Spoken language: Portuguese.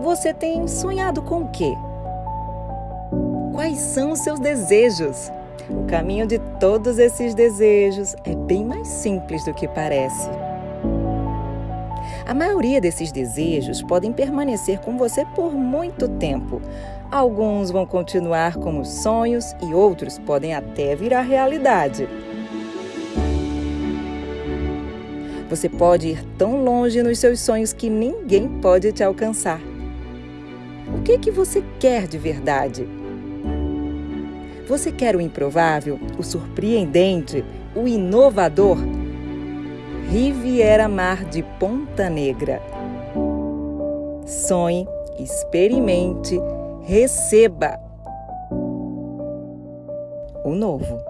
Você tem sonhado com o quê? Quais são os seus desejos? O caminho de todos esses desejos é bem mais simples do que parece. A maioria desses desejos podem permanecer com você por muito tempo. Alguns vão continuar como sonhos e outros podem até virar realidade. Você pode ir tão longe nos seus sonhos que ninguém pode te alcançar. O que que você quer de verdade? Você quer o improvável, o surpreendente, o inovador? Riviera Mar de Ponta Negra. Sonhe, experimente, receba o novo.